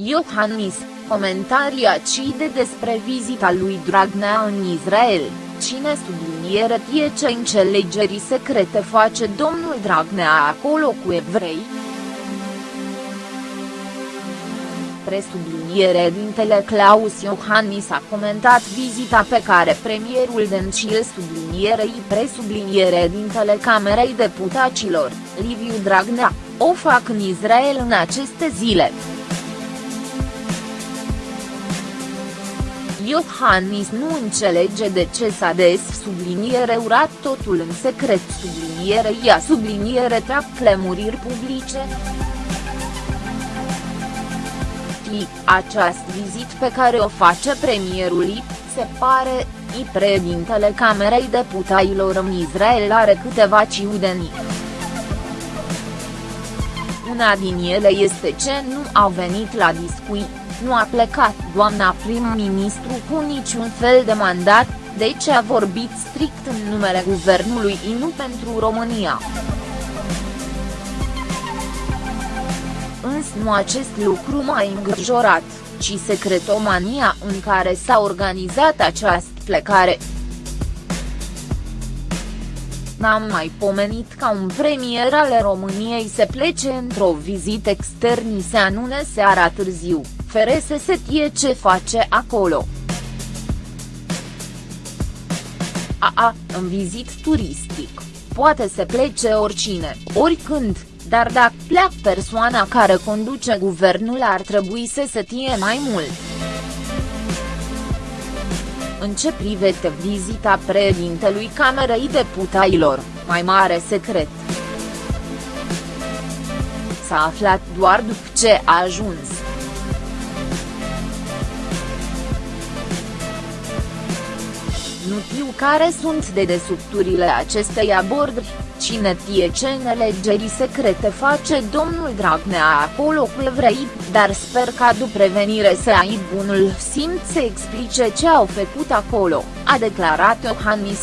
Iohannis, comentarii acide despre vizita lui Dragnea în Israel, cine subliniere tie ce înțelegerii secrete face domnul Dragnea acolo cu evrei? presubliniere dintele Claus Iohannis a comentat vizita pe care premierul Dencil sublinierei presubliniere dintele Camerei Deputaților, Liviu Dragnea, o fac în Israel în aceste zile. Iohannis nu înțelege de ce s-a des subliniere urat totul în secret subliniere ia subliniere trag clemuriri publice știi, această vizit pe care o face premierul se pare, i președintele Camerei Deputaților în Israel are câteva ciudenii. Una din ele este ce nu a venit la discuții, nu a plecat doamna prim-ministru cu niciun fel de mandat, deci a vorbit strict în numele guvernului și nu pentru România. însă nu acest lucru m-a îngrijorat, ci secretomania în care s-a organizat această plecare. N-am mai pomenit ca un premier al României să plece într-o vizită externă se anunțe seara târziu, fere să se știe ce face acolo. A, a, în vizit turistic, poate să plece oricine, oricând, dar dacă pleacă persoana care conduce guvernul ar trebui să se știe mai mult. În ce privește vizita președintelui Camerei Deputaților, mai mare secret. S-a aflat doar după ce a ajuns. Știu care sunt dedesubturile acestei abordări, cine tie ce nelegerii secrete face domnul Dragnea acolo cu evrei, dar sper ca după prevenire să ai bunul simț să explice ce au făcut acolo, a declarat Iohannis.